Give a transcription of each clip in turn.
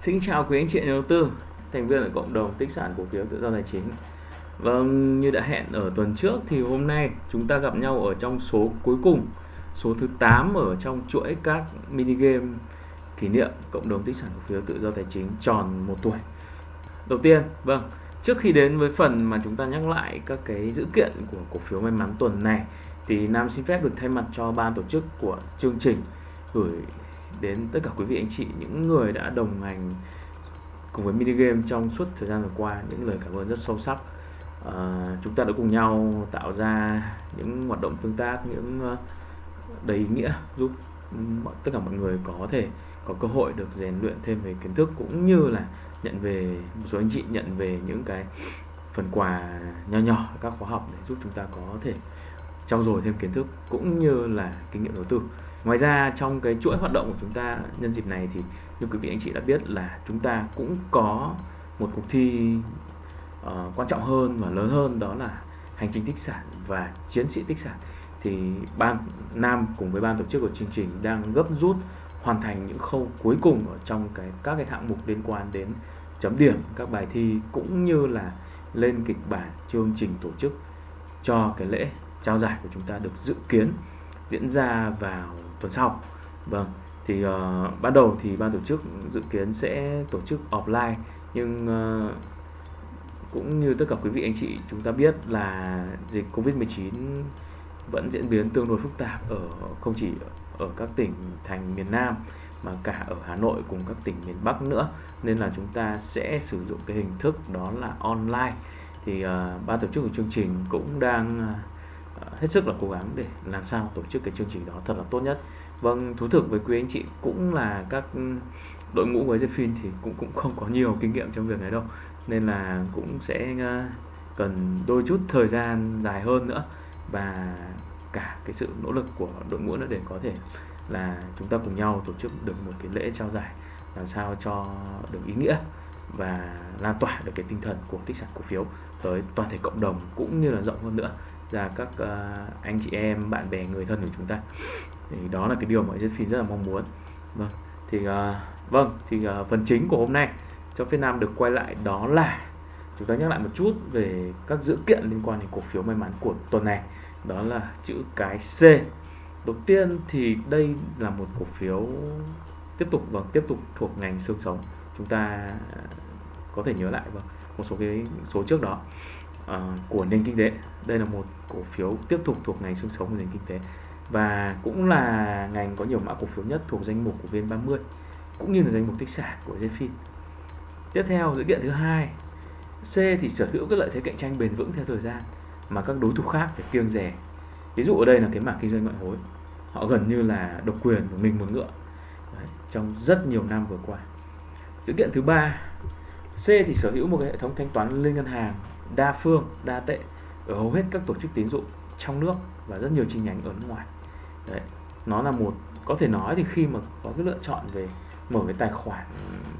Xin chào quý anh chị nhà đầu tư, thành viên ở cộng đồng tích sản cổ phiếu tự do tài chính. Vâng, như đã hẹn ở tuần trước thì hôm nay chúng ta gặp nhau ở trong số cuối cùng, số thứ 8 ở trong chuỗi các mini game kỷ niệm cộng đồng tích sản cổ phiếu tự do tài chính tròn một tuổi. Đầu tiên, vâng, trước khi đến với phần mà chúng ta nhắc lại các cái dữ kiện của cổ phiếu may mắn tuần này thì Nam xin phép được thay mặt cho ban tổ chức của chương trình gửi đến tất cả quý vị anh chị những người đã đồng hành cùng với mini game trong suốt thời gian vừa qua những lời cảm ơn rất sâu sắc. À, chúng ta đã cùng nhau tạo ra những hoạt động tương tác những ờ, đầy ý nghĩa giúp tất cả mọi người có thể có cơ hội được rèn luyện thêm về kiến thức cũng như là nhận về một số anh chị nhận về những cái phần quà nho nhỏ các khóa học để giúp chúng ta có thể trau dồi thêm kiến thức cũng như là kinh nghiệm đầu tư ngoài ra trong cái chuỗi hoạt động của chúng ta nhân dịp này thì như quý vị anh chị đã biết là chúng ta cũng có một cuộc thi uh, quan trọng hơn và lớn hơn đó là hành trình tích sản và chiến sĩ tích sản. Thì ban nam cùng với ban tổ chức của chương trình đang gấp rút hoàn thành những khâu cuối cùng ở trong cái các cái hạng mục liên quan đến chấm điểm các bài thi cũng như là lên kịch bản chương trình tổ chức cho cái lễ trao giải của chúng ta được dự kiến diễn ra vào tuần sau. Vâng thì uh, ban đầu thì ban tổ chức dự kiến sẽ tổ chức offline nhưng uh, cũng như tất cả quý vị anh chị chúng ta biết là dịch Covid-19 vẫn diễn biến tương đối phức tạp ở không chỉ ở các tỉnh thành miền Nam mà cả ở Hà Nội cùng các tỉnh miền Bắc nữa. Nên là chúng ta sẽ sử dụng cái hình thức đó là online. Thì uh, ban tổ chức của chương trình cũng đang uh, Ờ, hết sức là cố gắng để làm sao tổ chức cái chương trình đó thật là tốt nhất. Vâng, thú thực với quý anh chị cũng là các ừ, đội ngũ của phim thì cũng cũng không có nhiều kinh nghiệm trong việc này đâu. Nên là cũng sẽ ờ, cần đôi chút thời gian dài hơn nữa và cả cái sự nỗ lực của đội ngũ nữa để có thể là chúng ta cùng nhau tổ chức được một cái lễ trao giải làm sao cho được ý nghĩa và lan tỏa được cái tinh thần của tích sản cổ phiếu tới toàn thể cộng đồng cũng như là rộng hơn nữa ra các uh, anh chị em bạn bè người thân của chúng ta. Thì đó là cái điều mà Josephine rất là mong muốn. Vâng thì uh, vâng thì uh, phần chính của hôm nay cho phía Nam được quay lại đó là chúng ta nhắc lại một chút về các dữ kiện liên quan đến cổ phiếu may mắn của tuần này. Đó là chữ cái C. Đầu tiên thì đây là một cổ phiếu tiếp tục vâng tiếp tục thuộc ngành xương sống. Chúng ta có thể nhớ lại vâng một số cái số trước đó uh, của nền kinh tế. Đây là một cổ phiếu tiếp tục thuộc ngành xương sống của nền kinh tế. Và cũng là ngành có nhiều mã cổ phiếu nhất thuộc danh mục của VN30 cũng như là danh mục tích sản của Zephyr Tiếp theo dữ kiện thứ hai, C thì sở hữu các lợi thế cạnh tranh bền vững theo thời gian mà các đối thủ khác phải kiêng rẻ. Ví dụ ở đây là cái mảng kinh doanh ngoại hối, họ gần như là độc quyền của mình một ngựa. Đấy, trong rất nhiều năm vừa qua. Dữ kiện thứ ba, C thì sở hữu một cái hệ thống thanh toán liên ngân hàng đa phương, đa tệ ở hầu hết các tổ chức tín dụng trong nước và rất nhiều chi nhánh ở nước ngoài. Đấy, nó là một có thể nói thì khi mà có cái lựa chọn về mở cái tài khoản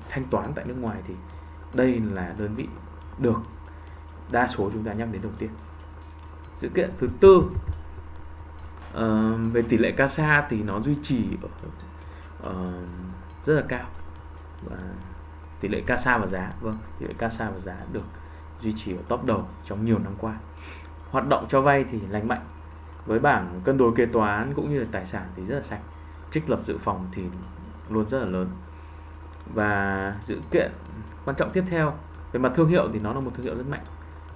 thanh toán tại nước ngoài thì đây là đơn vị được đa số chúng ta nhắc đến đầu tiên sự kiện thứ tư uh, về tỷ lệ CASA thì nó duy trì ở uh, rất là cao và tỷ lệ CASA và giá vâng tỷ lệ CASA và giá được duy trì ở top đầu trong nhiều năm qua. Hoạt động cho vay thì lành mạnh. Với bảng cân đối kế toán cũng như là tài sản thì rất là sạch. Trích lập dự phòng thì luôn rất là lớn. Và dự kiện quan trọng tiếp theo, về mặt thương hiệu thì nó là một thương hiệu rất mạnh,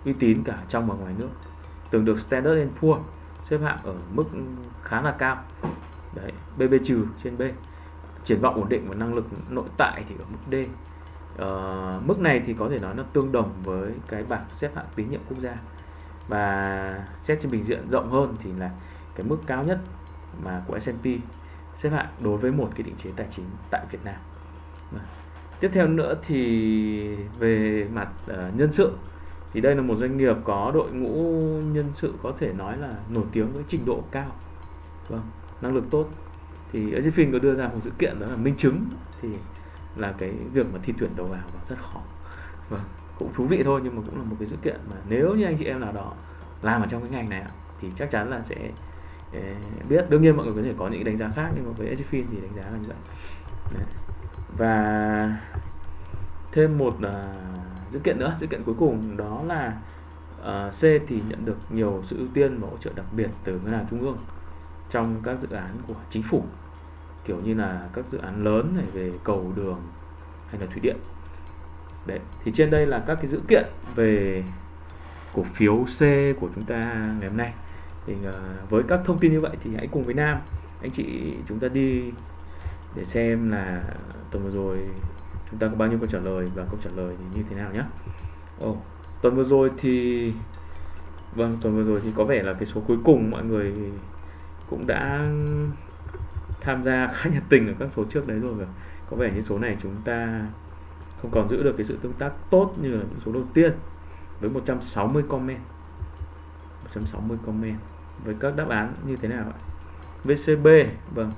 uy tín cả trong và ngoài nước. Từng được Standard Poor xếp hạng ở mức khá là cao. Đấy BB trừ trên B. Triển vọng ổn định và năng lực nội tại thì ở mức D uh, mức này thì có thể nói nó tương đồng với cái bảng xếp hạng tín nhiệm quốc gia và xét trên bình diện rộng hơn thì là cái mức cao nhất mà của S&P xếp hạng đối với một cái định chế tài chính tại Việt Nam. Vâng. Tiếp theo nữa thì về mặt uh, nhân sự thì đây là một doanh nghiệp có đội ngũ nhân sự có thể nói là nổi tiếng với trình độ cao, vâng, năng lực tốt. Thì Azifin có đưa ra một sự kiện đó là minh chứng thì là cái việc mà thi tuyển đầu vào và rất khó. Vâng cũng thú vị thôi nhưng mà cũng là một cái sự kiện mà nếu như anh chị em nào đó làm ở trong cái ngành này thì chắc chắn là sẽ ờ, biết đương nhiên mọi người có thể có những đánh giá khác nhưng mà với Edgefin thì đánh giá là như vậy Đấy. và thêm một uh, sự kiện nữa sự kiện cuối cùng đó là uh, C thì nhận được nhiều sự ưu tiên và hỗ trợ đặc biệt từ ngân hàng trung ương trong các dự án của chính phủ kiểu như là các dự án lớn này về cầu đường hay là thủy điện. Đấy thì trên đây là các cái dữ kiện về cổ phiếu C của chúng ta ngày hôm nay. Thì ờ, với các thông tin như vậy thì hãy cùng với Nam anh chị chúng ta đi để xem là tuần vừa rồi chúng ta có bao nhiêu câu trả lời và câu trả lời thì như thế nào nhé Ồ, tuần vừa rồi thì vâng tuần vừa rồi thì có vẻ là cái số cuối cùng mọi người cũng đã tham gia khá nhiệt tình ở các số trước đấy rồi có vẻ như số này chúng ta không còn giữ được cái sự tương tác tốt như là những số đầu tiên với 160 comment. 160 comment. Với các đáp án như thế nào ạ? VCB vâng.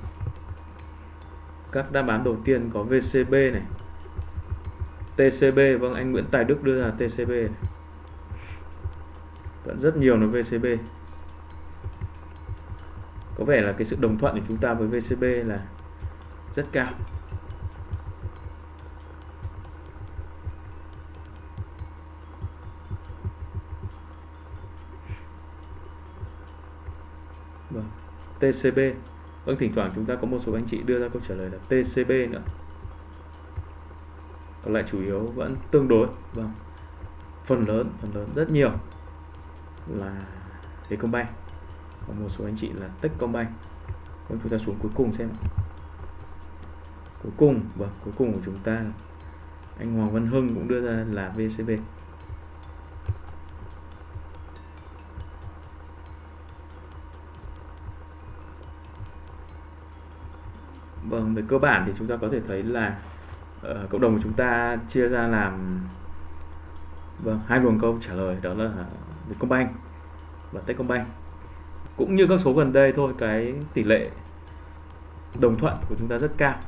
Các đáp án đầu tiên có VCB này. TCB vâng anh Nguyễn Tài Đức đưa ra TCB này. vẫn rất nhiều là VCB có vẻ là cái sự đồng thuận của chúng ta với VCB là rất cao. Vâng. TCB vâng thỉnh thoảng chúng ta có một số anh chị đưa ra câu trả lời là TCB nữa. Còn lại chủ yếu vẫn tương đối. Vâng phần lớn phần lớn, rất nhiều là Vietcombank và một số anh chị là Techcombank còn chúng ta xuống cuối cùng xem cuối cùng vâng cuối cùng của chúng ta anh Hoàng Văn Hưng cũng đưa ra là VCB Vâng, về cơ bản thì chúng ta có thể thấy là uh, cộng đồng của chúng ta chia ra làm vâng hai luồng câu trả lời đó là Vietcombank và Techcombank cũng như các số gần đây thôi, cái tỷ lệ đồng thuận của chúng ta rất cao.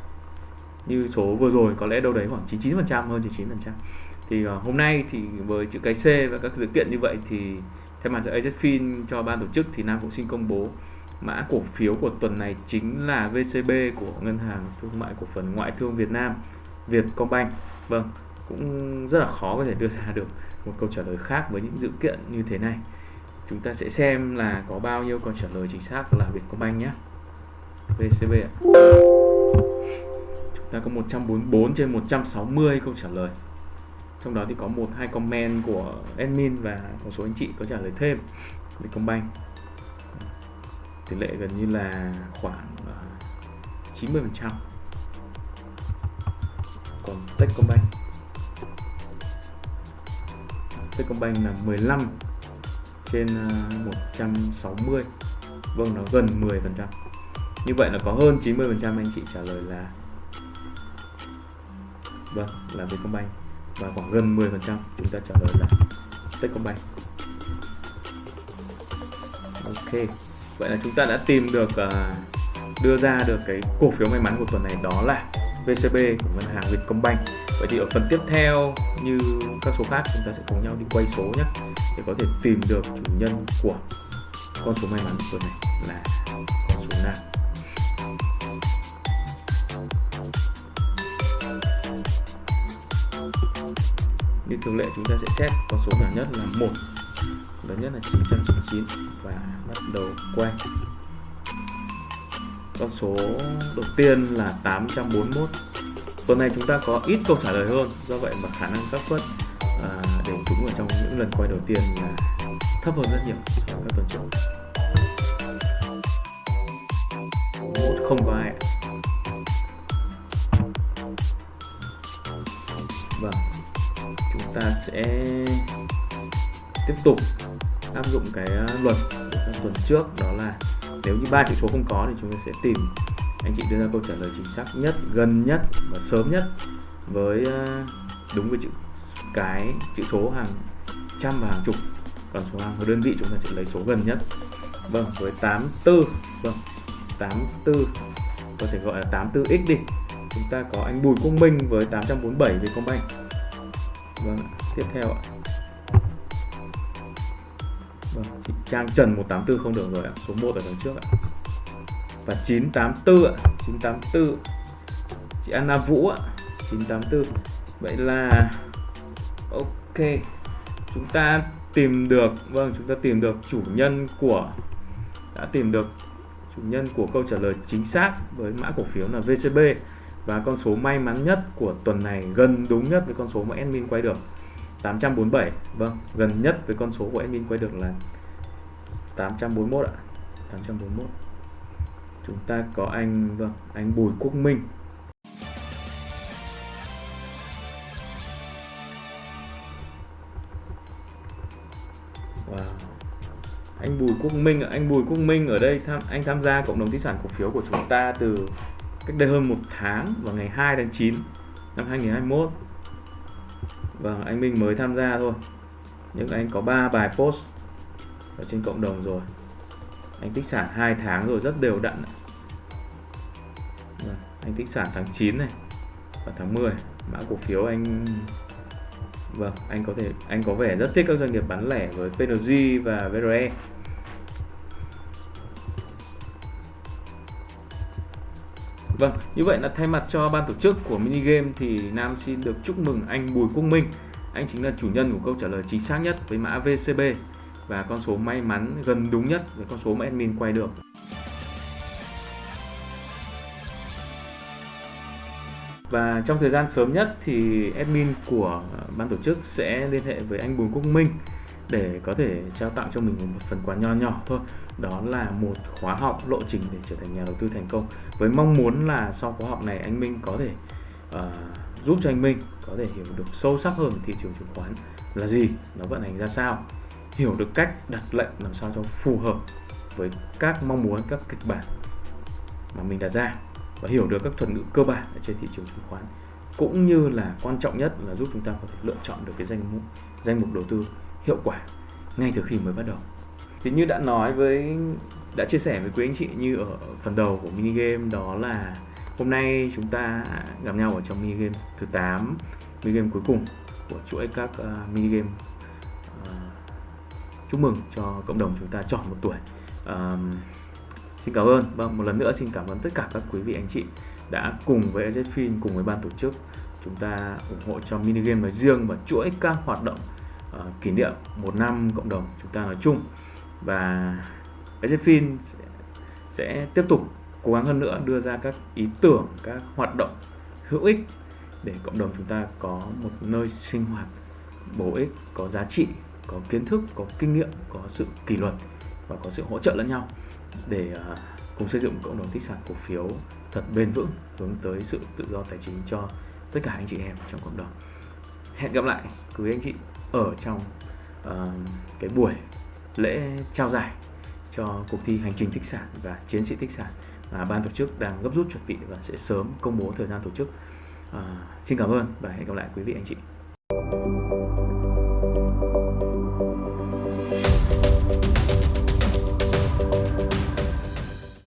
Như số vừa rồi, có lẽ đâu đấy khoảng 99% hơn 99% thì ờ, hôm nay thì với chữ cái C và các sự kiện như vậy thì theo mặt giữa AZFIN cho ban tổ chức thì Nam cũng xin công bố mã cổ phiếu của tuần này chính là VCB của ngân hàng thương mại cổ phần ngoại thương Việt Nam, Vietcombank. Vâng cũng rất là khó có thể đưa ra được một câu trả lời khác với những dữ kiện như thế này chúng ta sẽ xem là có bao nhiêu câu trả lời chính xác là Vietcombank nhé. VCB ạ. Chúng ta có 144 trên 160 câu trả lời. Trong đó thì có một, hai comment của admin và một số anh chị có trả lời thêm. Vietcombank. Tỷ lệ gần như là khoảng ờ, 90 phần trăm. Còn Techcombank. Techcombank là 15 trên ờ, 160 vâng nó gần 10% như vậy là có hơn 90% anh chị trả lời là vâng là Vietcombank. Và khoảng gần 10% chúng ta trả lời là Techcombank. Ok. Vậy là chúng ta đã tìm được ờ, đưa ra được cái cổ phiếu may mắn của tuần này đó là VCB của ngân hàng Vietcombank. Vậy thì ở phần tiếp theo như các số khác chúng ta sẽ cùng nhau đi quay số nhé để có thể tìm được chủ nhân của con số may mắn tuần này là con số nào như thường lệ chúng ta sẽ xét con số nhỏ nhất là một, lớn nhất là 999 và bắt đầu quay. Con số đầu tiên là 841 tuần này chúng ta có ít câu trả lời hơn, do vậy mà khả năng xác suất à, đều trúng ở trong những lần quay đầu tiên là thấp hơn rất nhiều so với các tuần trước. Một không có ai vâng chúng ta sẽ tiếp tục áp dụng cái à, luật của các tuần trước đó là nếu như ba chữ số không có thì chúng ta sẽ tìm anh chị đưa ra câu trả lời chính xác nhất gần nhất và sớm nhất với à, đúng với chữ cái chữ số hàng trăm và hàng chục còn số hàng đơn vị chúng ta sẽ lấy số gần nhất vâng với 84 vâng 84 có thể gọi là 84x đi chúng ta có anh Bùi Công Minh với 847 Vietcombank vâng tiếp theo ạ Vâng, chị Trang Trần 184 không được rồi ạ. Số 1 ở đằng trước ạ. Và 984 ạ. 984. Chị Anna Vũ ạ. 984. vậy là ok. Chúng ta tìm được vâng chúng ta tìm được chủ nhân của, đã tìm được chủ nhân của câu trả lời chính xác với mã cổ phiếu là VCB và con số may mắn nhất của tuần này gần đúng nhất với con số mà admin quay được 847 vâng gần nhất với con số của admin quay được là 841 ạ. 841 chúng ta có anh vâng anh Bùi Quốc Minh. Wow. Anh Bùi Quốc Minh anh Bùi Quốc Minh ở đây tham anh tham gia cộng đồng di sản cổ phiếu của chúng ta từ cách đây hơn một tháng vào ngày 2 tháng 9 năm 2021 Vâng, anh Minh mới tham gia thôi. Nhưng anh có 3 bài post ở trên cộng đồng rồi. Anh tích sản 2 tháng rồi rất đều đặn vâng, Anh tích sản tháng 9 này và tháng 10 Mã cổ phiếu anh Vâng, anh có thể anh có vẻ rất thích các doanh nghiệp bán lẻ với PNG và VRE. Vâng, như vậy là thay mặt cho ban tổ chức của mini game thì Nam xin được chúc mừng anh Bùi Quốc Minh. Anh chính là chủ nhân của câu trả lời chính xác nhất với mã VCB và con số may mắn gần đúng nhất với con số mà admin quay được. Và trong thời gian sớm nhất thì admin của ban tổ chức sẽ liên hệ với anh Bùi Quốc Minh để có thể trao tặng cho mình một phần quà nho nhỏ thôi. Đó là một khóa học lộ trình để trở thành nhà đầu tư thành công. Với mong muốn là sau khóa học này anh Minh có thể uh, giúp cho anh Minh có thể hiểu được sâu sắc hơn thị trường chứng khoán là gì nó vận hành ra sao hiểu được cách đặt lệnh làm sao cho phù hợp với các mong muốn các kịch bản mà mình đặt ra và hiểu được các thuật ngữ cơ bản ở trên thị trường chứng khoán cũng như là quan trọng nhất là giúp chúng ta có thể lựa chọn được cái danh mục danh mục đầu tư hiệu quả ngay từ khi mới bắt đầu. Thì như đã nói với đã chia sẻ với quý anh chị như ở phần đầu của mini game đó là hôm nay chúng ta gặp nhau ở trong mini game thứ 8 mini game cuối cùng của chuỗi các uh, mini game uh, chúc mừng cho cộng đồng chúng ta chọn một tuổi. Uh, Xin cảm ơn, vâng một lần nữa xin cảm ơn tất cả các quý vị anh chị đã cùng với EZFIN, cùng với ban tổ chức chúng ta ủng hộ cho mini game nói riêng và chuỗi các hoạt động uh, kỷ niệm một năm cộng đồng chúng ta nói chung. Và EZFIN sẽ, sẽ tiếp tục cố gắng hơn nữa đưa ra các ý tưởng, các hoạt động hữu ích để cộng đồng chúng ta có một nơi sinh hoạt bổ ích, có giá trị, có kiến thức, có kinh nghiệm, có sự kỷ luật và có sự hỗ trợ lẫn nhau để à, cùng xây dựng cộng đồng tích sản cổ phiếu thật bền vững hướng tới sự tự do tài chính cho tất cả anh chị em trong cộng đồng. Hẹn gặp lại quý anh chị ở trong uh, cái buổi lễ trao giải cho cuộc thi hành trình tích sản và chiến sĩ tích sản mà ban tổ chức đang gấp rút chuẩn bị và sẽ sớm công bố thời gian tổ chức. Uh, xin cảm ơn và hẹn gặp lại quý vị anh chị.